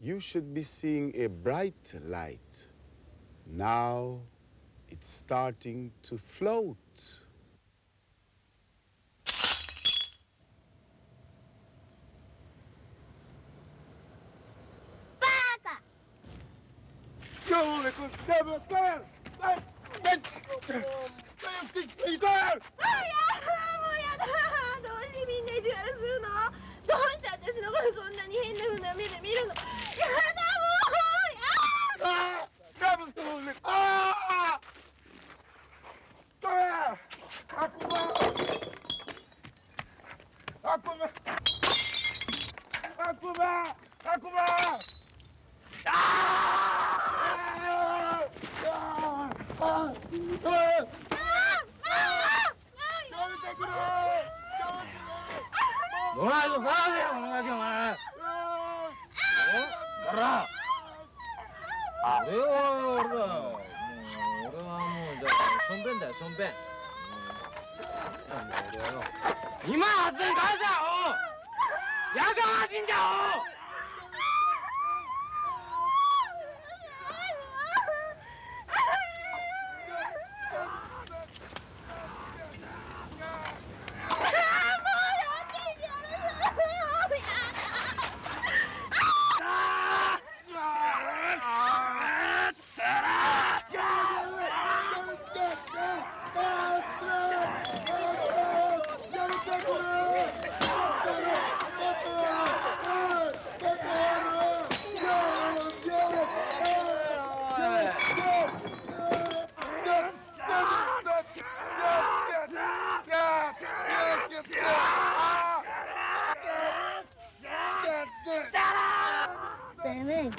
You should be seeing a bright light. Now it's starting to float. Pata! Yo, look at that! That's that's that's that's that's Aquaman! Aquaman! Aquaman! Ah! Ah! Ah! Ah! Ah! やめてくれお前と騒げよこのガキお前おら俺は俺だもう俺はもうじゃあしょんべんだよしょんべんうんなんだ俺はよ今発電返せよやかましいんじゃお Damn it.